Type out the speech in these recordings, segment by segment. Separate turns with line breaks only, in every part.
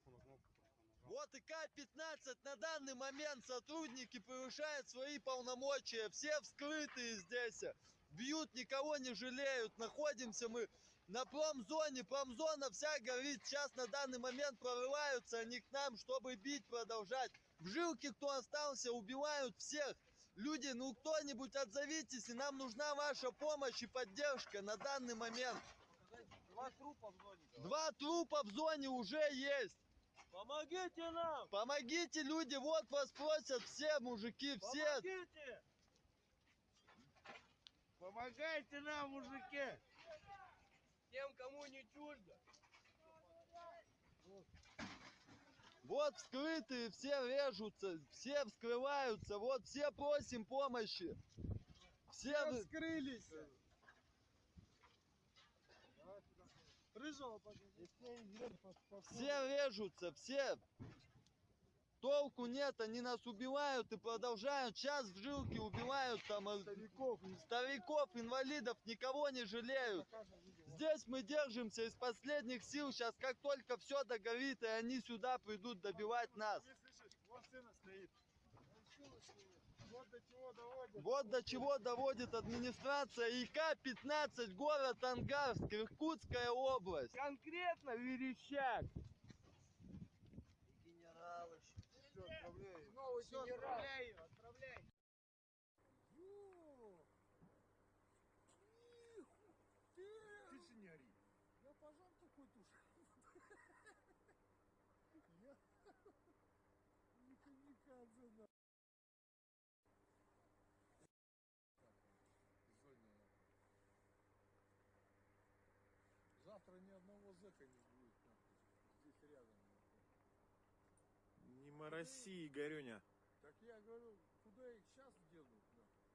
кнопку на кнопку.
Вот и К-15 на данный момент сотрудники превышают свои полномочия. Все вскрытые здесь. Бьют, никого не жалеют. Находимся мы на промзоне. Промзона вся горит. Сейчас на данный момент прорываются они к нам, чтобы бить, продолжать. В жилке кто остался, убивают всех. Люди, ну кто-нибудь отзовитесь, и нам нужна ваша помощь и поддержка на данный момент.
Два трупа в зоне.
Два трупа в зоне уже есть.
Помогите нам!
Помогите, люди, вот вас просят все мужики, все.
Помогите! Помогайте нам, мужики! Тем, кому не чуждо.
Вот вскрытые, все режутся, все вскрываются, вот все просим помощи. Все, вы-
Скрылись! Подожди.
все режутся, все. Толку нет, они нас убивают и продолжают. Сейчас в жилке убивают там э,
Стариков.
стариков, инвалидов, никого не жалеют. Здесь мы держимся из последних сил. Сейчас как только все догорит, и они сюда придут добивать нас.
Не слышишь? Вот сына стоит. Вот до чего доводит.
Вот до чего доводит администрация ИК-15, город Ангарск, Иркутская область.
Конкретно верещак.
Генералы.
Все, отправляй. Новый Все, отправляй ее, отправляй. Тише не ори.
Я пожар такой тушил. Я... Не камикадзе, да. Зэка не будет, нахуй. Здесь рядом.
Не мороси, Игорюня.
Так я говорю, куда их сейчас денут, нахуй?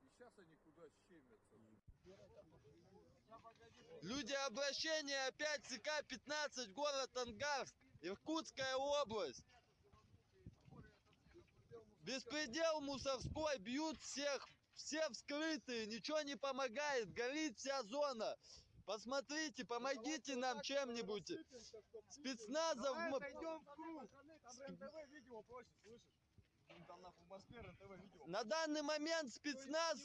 И сейчас они куда щемятся.
Люди, обращение опять с ИК-15, город Ангарск, Иркутская область. Беспредел мусорской, бьют всех, все вскрытые, ничего не помогает, горит вся зона. Посмотрите, помогите нам чем-нибудь. Спецназов... На данный момент спецназ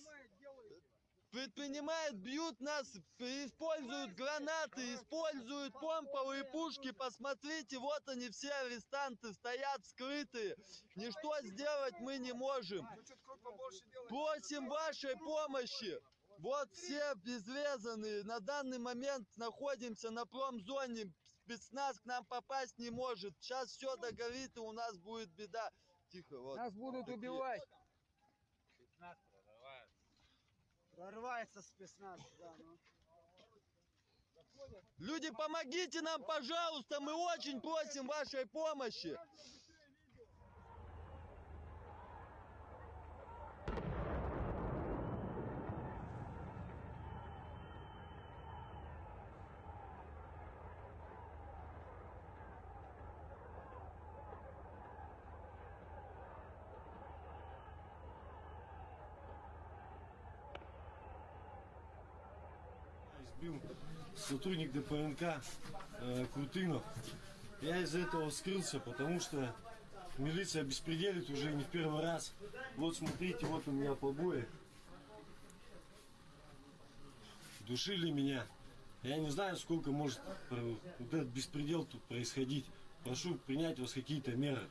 предпринимает, бьют нас, используют гранаты, используют помповые пушки. Посмотрите, вот они все арестанты стоят скрытые. Ничто сделать мы не можем.
Ну.
Просим вашей помощи. Вот все безрезанные. На данный момент находимся на промзоне. Спецназ к нам попасть не может. Сейчас все догорит и у нас будет беда. Тихо, вот.
Нас будут
Такие.
убивать. Прорывается спецназ, да, ну.
Люди, помогите нам, пожалуйста, мы очень просим вашей помощи.
Избил сотрудник ДПНК э, Крутынов. Я из-за этого скрылся, потому что милиция беспределит уже не в первый раз. Вот смотрите, вот у меня побои. Душили меня. Я не знаю, сколько может вот этот беспредел тут происходить. Прошу принять у вас какие-то меры.